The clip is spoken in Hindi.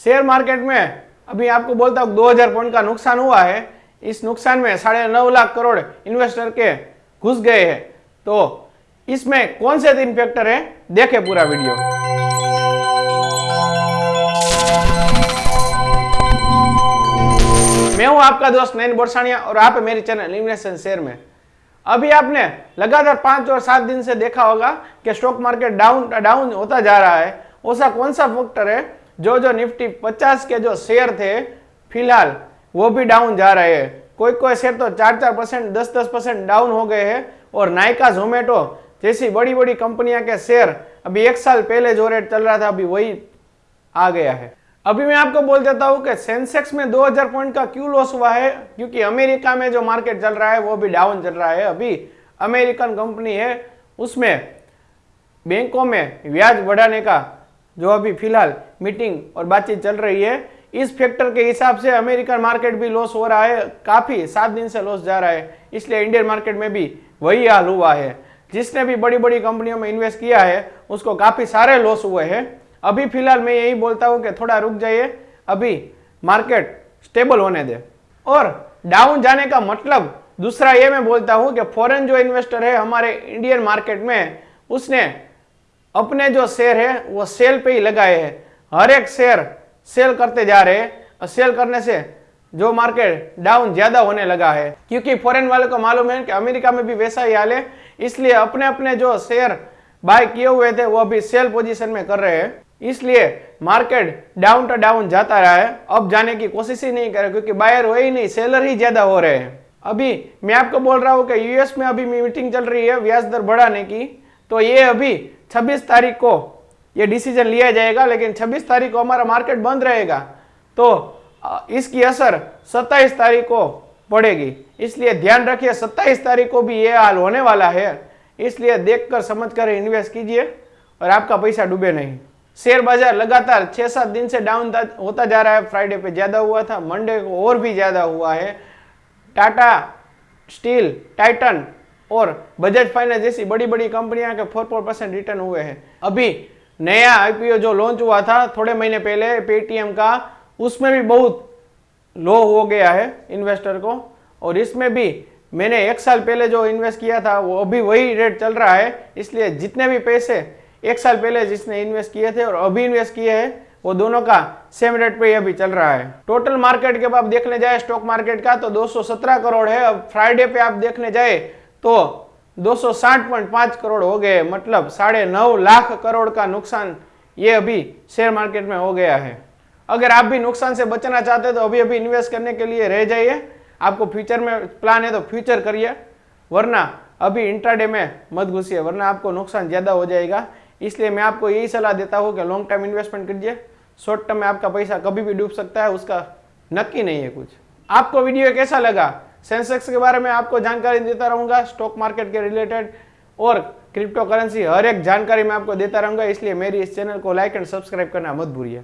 शेयर मार्केट में अभी आपको बोलता हूँ, दो हज़ार पॉइंट का नुकसान हुआ है। इस नुकसान में साढ़े नौ लाख करोड़ इन्वेस्टर के घुस गए हैं। तो इसमें कौन से तीन फैक्टर है? देखें पूरा वीडियो मैं हूँ आपका दोस्त नैन बोरसानिया और आप मेरी चैनल इन्वेस्टन शेयर में। अभी आपने लगातार पाँच और सात दिन से देखा होगा कि स्टॉक मार्केट डाउन डाउन होता जा रहा है। ऐसा कौन सा फैक्टर है जो जो निफ्टी 50 के जो शेयर थे, फ़िलहाल वो भी डाउन जा रहे हैं। कोई कोई शेयर तो चार चार परसेंट दस दस परसेंट डाउन हो गए हैं और नायका जोमेटो जैसी बड़ी बड़ी कंपनियाँ के शेयर अभी एक साल पहले जो रेट चल रहा था, अभी वही आ गया है। अभी मैं आपको बोल देता हूँ कि सेंसेक्स में 2000 पॉइंट का क्यों लॉस हुआ है? क्योंकि अमेरिका में जो मार्केट चल रहा है, वो भी डाउन चल रहा है। अभी अमेरिकन कंपनी है, उसमें बैंकों में ब्याज बढ़ाने का जो अभी फ़िलहाल मीटिंग और बातचीत चल रही है, इस फैक्टर के हिसाब से अमेरिकन मार्केट भी लॉस हो रहा है, काफ़ी सात दिन से लॉस जा रहा है, इसलिए इंडियन मार्केट में भी वही हाल हुआ है। जिसने भी बड़ी बड़ी कंपनियों में इन्वेस्ट किया है, उसको काफ़ी सारे लॉस हुए हैं। अभी फ़िलहाल मैं यही बोलता हूँ कि थोड़ा रुक जाइए, अभी मार्केट स्टेबल होने दे। और डाउन जाने का मतलब दूसरा ये मैं बोलता हूँ कि फॉरेन जो इन्वेस्टर है, हमारे इंडियन मार्केट में, उसने अपने जो शेयर है, वो सेल पे ही लगाए हैं। हर एक शेयर सेल करते जा रहे हैं और सेल करने से जो मार्केट डाउन ज़्यादा होने लगा है। क्योंकि फॉरेन वालों को मालूम है कि अमेरिका में भी वैसा ही हाल है, इसलिए अपने अपने जो शेयर बाय किए हुए थे, वो अभी सेल पोजीशन में कर रहे हैं। इसलिए मार्केट डाउन टू डाउन जाता रहा है। अब जाने की कोशिश ही नहीं करे, क्योंकि बायर हो ही नहीं, सेलर ही ज़्यादा हो रहे हैं। अभी मैं आपको बोल रहा हूँ कि यूएस में अभी मीटिंग चल रही है, ब्याज दर बढ़ाने की। तो ये अभी 26 तारीख को ये डिसीज़न लिया जाएगा, लेकिन 26 तारीख को हमारा मार्केट बंद रहेगा तो इसकी असर 27 तारीख को पड़ेगी। इसलिए ध्यान रखिए 27 तारीख को भी ये हाल होने वाला है। इसलिए देखकर समझकर इन्वेस्ट कीजिए, और आपका पैसा डूबे नहीं। शेयर बाज़ार लगातार छह सात दिन से डाउन होता जा रहा है। फ्राइडे पे ज़्यादा हुआ था मंडे को और भी ज़्यादा हुआ है। टाटा स्टील टाइटन और बजाज फाइनेंस जैसी बड़ी बड़ी कंपनियाँ के फोर फोर परसेंट रिटर्न हुए हैं। अभी नया आईपीओ जो लॉन्च हुआ था, थोड़े महीने पहले पेटीएम का, उसमें भी बहुत लो हो गया है इन्वेस्टर को। और इसमें भी मैंने एक साल पहले जो इन्वेस्ट किया था, वो अभी वही रेट चल रहा है। इसलिए जितने भी पैसे एक साल पहले जिसने इन्वेस्ट किए थे और अभी इन्वेस्ट किए हैं, वो दोनों का सेम रेट पे अभी चल रहा है। टोटल मार्केट के आप देखने जाए स्टॉक मार्केट का तो 217 करोड़ है। अब फ्राइडे पे आप देखने जाए तो 260.5 करोड़ हो गए मतलब साढ़े नौ लाख करोड़ का नुकसान ये अभी शेयर मार्केट में हो गया है। अगर आप भी नुकसान से बचना चाहते तो अभी अभी इन्वेस्ट करने के लिए रह जाइए। आपको फ्यूचर में प्लान है तो फ्यूचर करिए। वरना अभी इंट्राडे में मत घुसिए, वरना आपको नुकसान ज़्यादा हो जाएगा। इसलिए मैं आपको यही सलाह देता हूँ कि लॉन्ग टर्म इन्वेस्टमेंट कीजिए। शॉर्ट टर्म में आपका पैसा कभी भी डूब सकता है, उसका नक्की नहीं है कुछ। आपको वीडियो कैसा लगा? सेंसेक्स के बारे में आपको जानकारी देता रहूँगा स्टॉक मार्केट के रिलेटेड और क्रिप्टो करेंसी हर एक जानकारी मैं आपको देता रहूँगा, इसलिए मेरी इस चैनल को लाइक एंड सब्सक्राइब करना मत भूलिए।